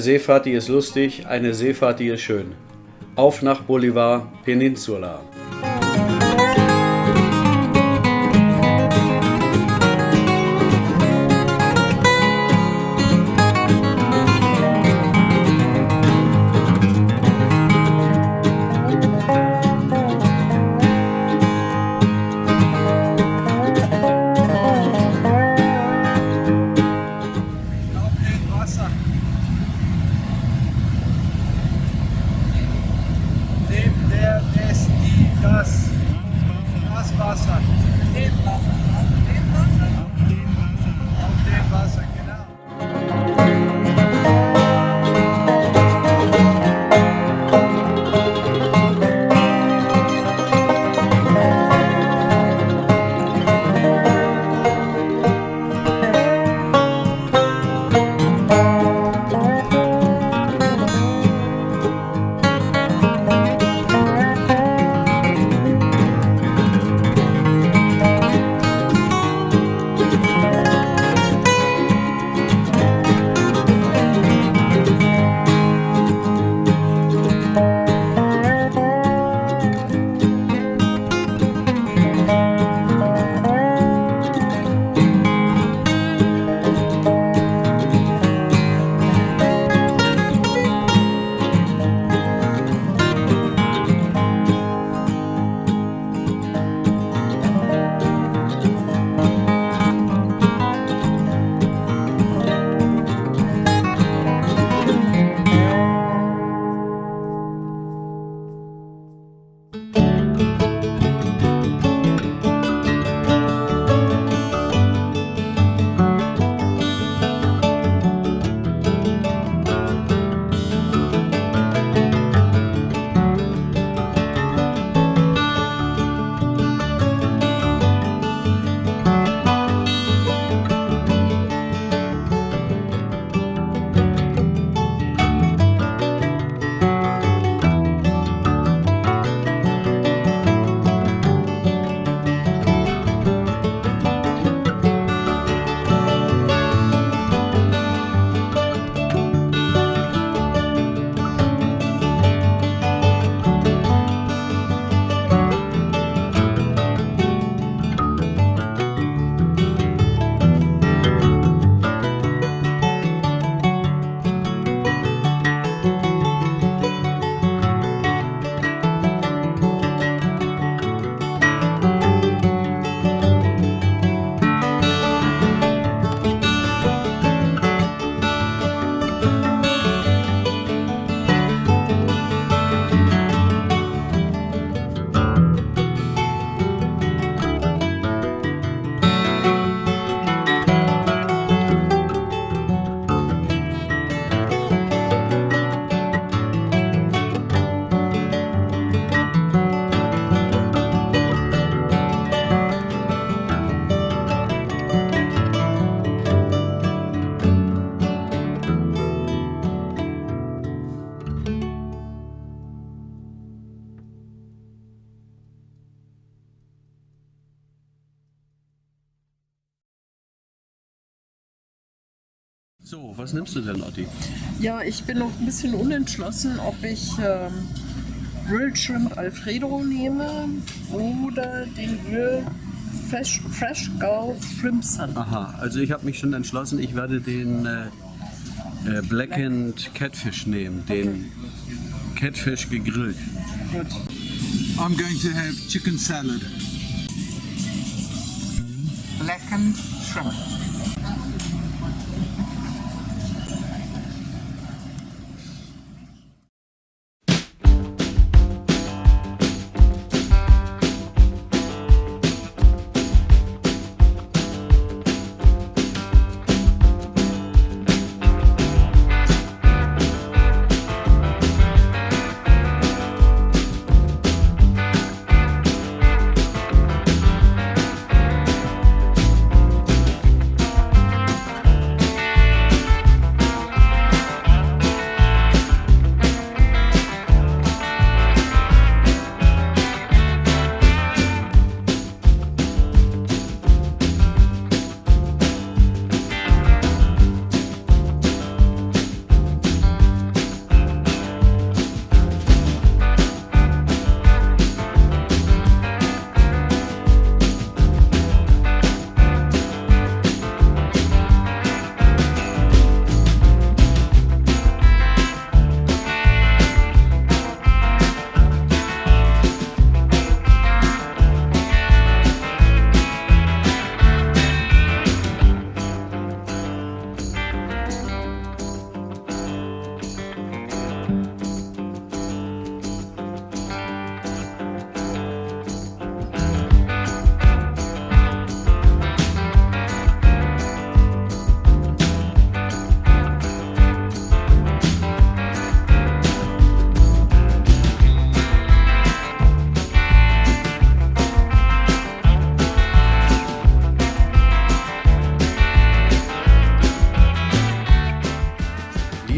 Seefahrt, die ist lustig, eine Seefahrt, die ist schön. Auf nach Bolivar Peninsula. Auf den Wasser. Auf den Wasser. Auf den Wasser. Auf den Wasser. So, was nimmst du denn, Otti? Ja, ich bin noch ein bisschen unentschlossen, ob ich ähm, Grilled Shrimp Alfredo nehme oder den Grill Fresh, Fresh Gulf Shrimp Sun. Aha, also ich habe mich schon entschlossen, ich werde den äh, äh, Blackened Catfish nehmen, den Catfish gegrillt. Gut. I'm going to have chicken salad. Blackened Shrimp.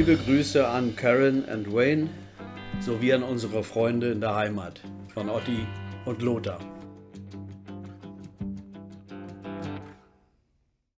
Liebe Grüße an Karen und Wayne sowie an unsere Freunde in der Heimat von Otti und Lothar.